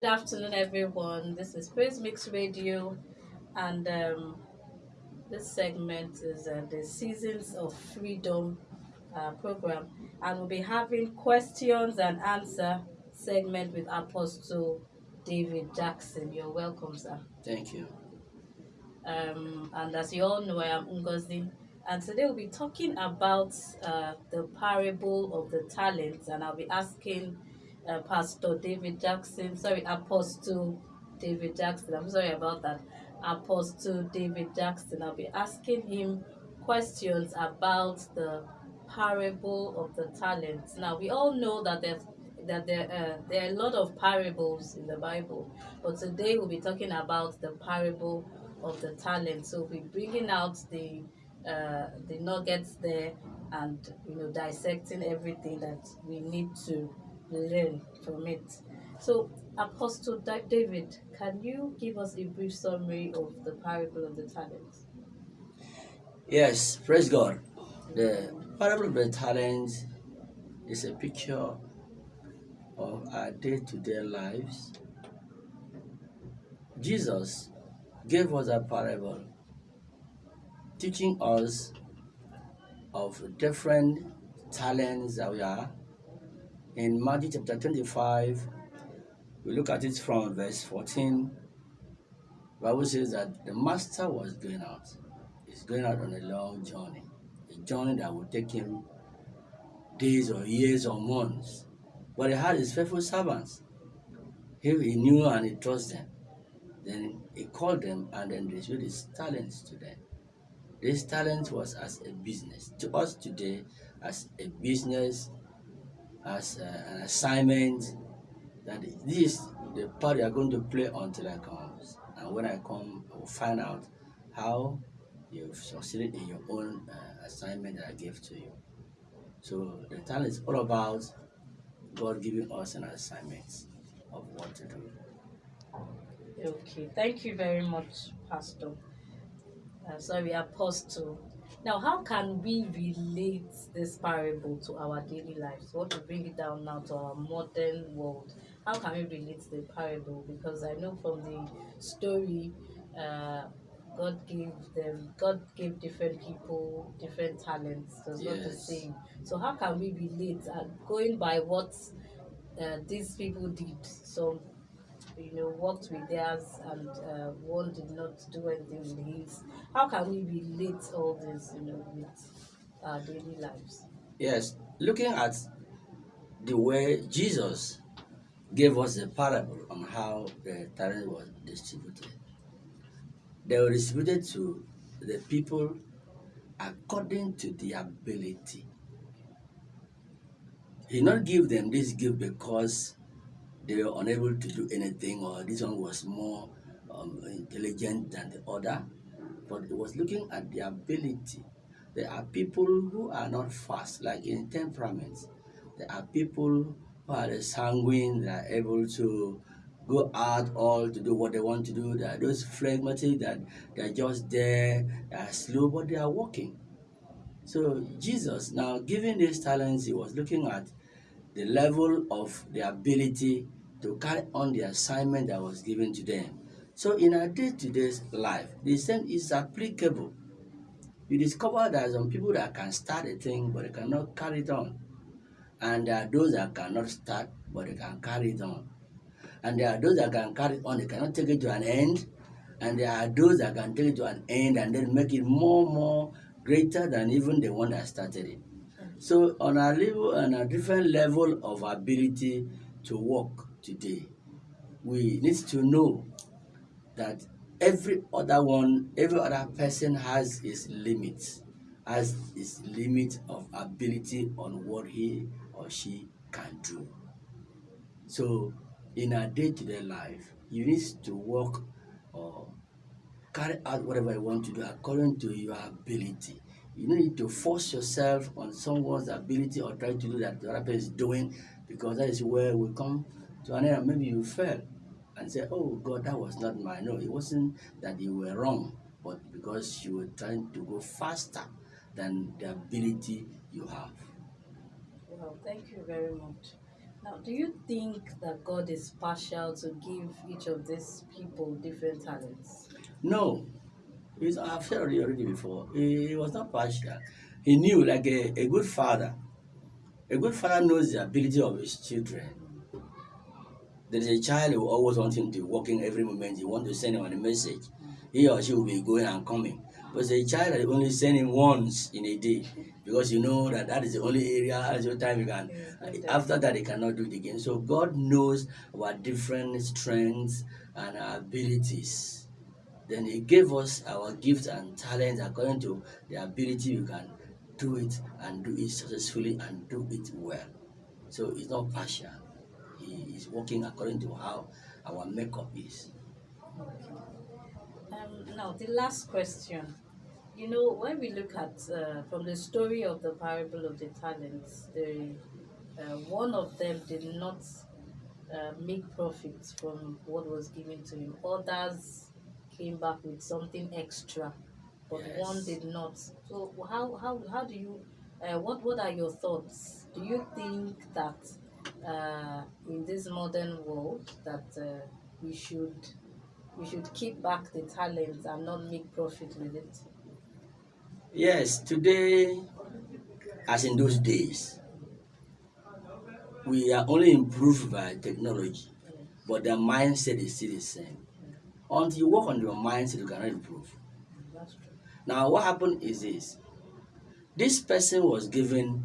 Good afternoon, everyone. This is Praise Mix Radio, and um, this segment is uh, the Seasons of Freedom uh, program, and we'll be having questions and answer segment with Apostle David Jackson. You're welcome, sir. Thank you. Um, and as you all know, I am Ngozi, and today we'll be talking about uh, the parable of the talents, and I'll be asking uh, Pastor David Jackson, sorry, Apostle David Jackson. I'm sorry about that. Apostle David Jackson. I'll be asking him questions about the parable of the talents. Now we all know that there's that there uh, there are a lot of parables in the Bible, but today we'll be talking about the parable of the talents. So we'll be bringing out the uh, the nuggets there and you know dissecting everything that we need to learn from it. So, Apostle David, can you give us a brief summary of the parable of the talents? Yes, praise God. The parable of the talents is a picture of our day to day lives. Jesus gave us a parable teaching us of different talents that we are. In Matthew chapter 25, we look at it from verse 14. Bible says that the master was going out. He's going out on a long journey, a journey that will take him days or years or months. But he had his faithful servants. He, he knew and he trusted them. Then he called them and then showed his talents to them. This talent was as a business. To us today, as a business, as a, an assignment, that this is the part you are going to play until I come. And when I come, I will find out how you've succeeded in your own uh, assignment that I gave to you. So the talent is all about God giving us an assignment of what to do. Okay, thank you very much, Pastor. Uh, sorry, Apostle. Now, how can we relate this parable to our daily lives? What to bring it down now to our modern world. How can we relate the parable? Because I know from the story, uh, God gave them, God gave different people different talents. So it's not the Yes. same. So how can we relate? Uh, going by what uh, these people did, some you know worked with theirs and uh, one did not do anything with his. How can we relate all this, you know, with our daily lives? Yes, looking at the way Jesus gave us a parable on how the talent was distributed. They were distributed to the people according to their ability. He not give them this gift because they were unable to do anything or this one was more um, intelligent than the other, but it was looking at the ability. There are people who are not fast, like in temperaments. There are people who are sanguine, they are able to go out all to do what they want to do. There are those phlegmatic that they are just there, they are slow, but they are working. So Jesus, now giving these talents, he was looking at the level of the ability to carry on the assignment that was given to them. So in our day-to-day life, the same is applicable. You discover that some people that can start a thing but they cannot carry it on. And there are those that cannot start but they can carry it on. And there are those that can carry it on, they cannot take it to an end. And there are those that can take it to an end and then make it more, more greater than even the one that started it. So on a level on a different level of ability to work today, we need to know that every other one, every other person has his limits, has his limit of ability on what he or she can do. So in a day-to-day life, you need to work or carry out whatever you want to do according to your ability. You don't need to force yourself on someone's ability or try to do that the other person is doing because that is where we come to an end. Maybe you fail and say, Oh God, that was not mine. No, it wasn't that you were wrong, but because you were trying to go faster than the ability you have. Well, thank you very much. Now, do you think that God is partial to give each of these people different talents? No, He's, I've said already, already before. He, he was not partial. He knew, like a, a good father. A good father knows the ability of his children. There is a child who always wants him to work in every moment. You want to send him a message. Mm. He or she will be going and coming. But the child that you only send him once in a day because you know that that is the only area, that's your time you can. After that, he cannot do it again. So God knows our different strengths and our abilities. Then He gave us our gifts and talents according to the ability we can do it and do it successfully and do it well. So it's not partial. He is working according to how our makeup is. Um, now, the last question. You know, when we look at uh, from the story of the parable of the talents, the uh, one of them did not uh, make profits from what was given to him. Others came back with something extra, but Yes. one did not. So, how how how do you? Uh, what what are your thoughts? Do you think that uh, in this modern world that uh, we should we should keep back the talent and not make profit with it. Yes, today, as in those days, we are only improved by technology, but the mindset is still the same. Until you work on your mindset, you cannot improve. Now, what happened is this this person was given,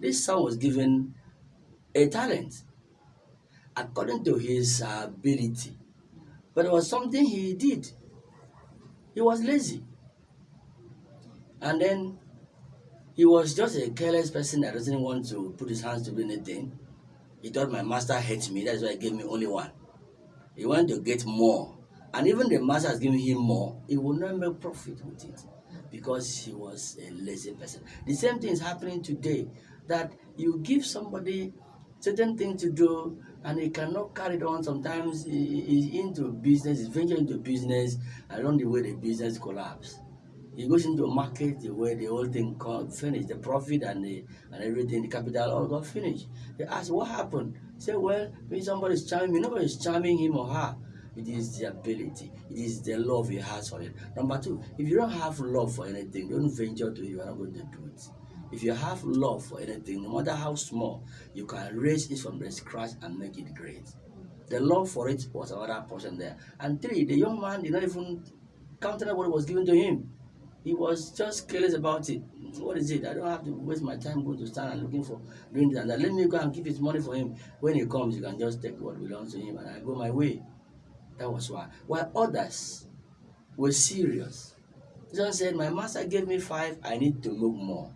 this son was given a talent according to his ability, but it was something he did. He was lazy. And then he was just a careless person that doesn't want to put his hands to do anything. He thought my master hates me, that's why he gave me only one. He wanted to get more. And even the master has given him more, he will not make profit with it because he was a lazy person. The same thing is happening today that you give somebody certain thing to do and he cannot carry it on. Sometimes he he is into business, he's venturing into business, along the way the business collapse. He goes into a market way the whole thing got finished, the profit and the and everything, the capital all got finished. They ask what happened. He say, well, maybe somebody is charming me. Nobody is charming him or her. It is the ability. It is the love he has for it. Number two, if you don't have love for anything, don't venture to. You are not going to do it. If you have love for anything, no matter how small, you can raise it from the scratch and make it great. The love for it was another person there. And three, the young man did not even countenance what was given to him. He was just careless about it. What is it? I don't have to waste my time going to stand and looking for doing this and that. Let me go and keep his money for him. When he comes, you can just take what belongs to him and I go my way. That was why. While others were serious. John said, My master gave me five, I need to make more.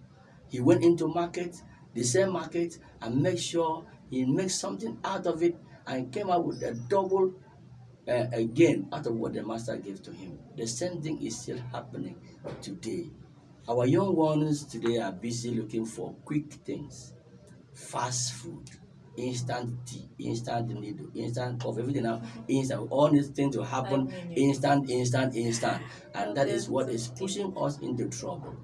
He went into market, the same market, and make sure he makes something out of it and came out with a double uh, again out of what the master gave to him. The same thing is still happening today. Our young ones today are busy looking for quick things, fast food, instant tea, instant needle, instant coffee, everything now, instant. All these things will happen instant, instant, instant, and that is what is pushing us into trouble.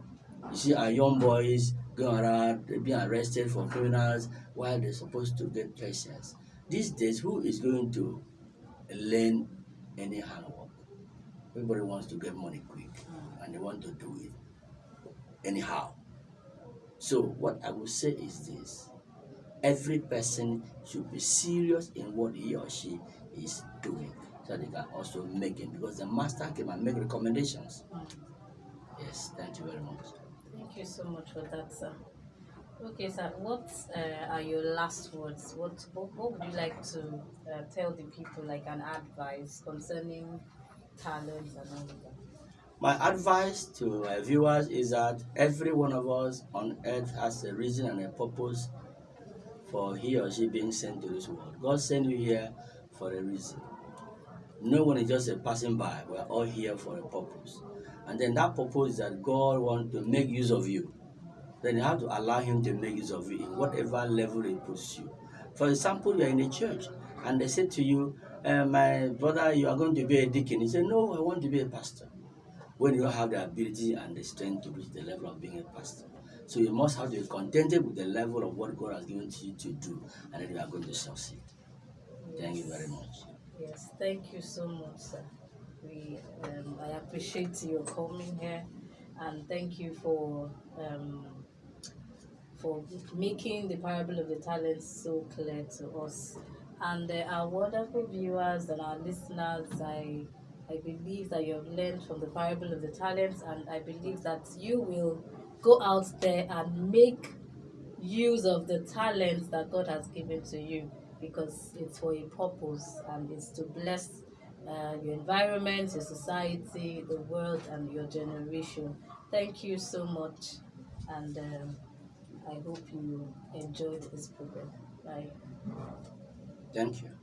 You see, our young boys going around being arrested for criminals while they're supposed to get patience. These days, who is going to learn any handwork? Everybody wants to get money quick mm. and they want to do it anyhow. So, what I will say is this every person should be serious in what he or she is doing so they can also make it because the master came and make recommendations. Mm. Yes, thank you very much. Thank you so much for that, sir. Okay, sir. What uh, are your last words? What, what what would you like to uh, tell the people, like an advice concerning talents and all of that? My advice to my viewers is that every one of us on earth has a reason and a purpose for he or she being sent to this world. God sent you here for a reason. No one is just a passing by. We're all here for a purpose. And then that purpose that God wants to make use of you. Then you have to allow Him to make use of you in whatever level He puts you. For example, you are in a church and they say to you, uh, My brother, you are going to be a deacon. You say, No, I want to be a pastor when you have the ability and the strength to reach the level of being a pastor. So you must have to be contented with the level of what God has given to you to do, and then you are going to succeed. Thank you very much. Yes, thank you so much, sir. We, um, I appreciate your coming here, and thank you for um, for making the parable of the talents so clear to us. And uh, our wonderful viewers and our listeners, I I believe that you have learned from the parable of the talents, and I believe that you will go out there and make use of the talents that God has given to you because it's for a purpose and it's to bless uh, your environment, your society, the world, and your generation. Thank you so much, and um, I hope you enjoyed this program. Bye. Thank you.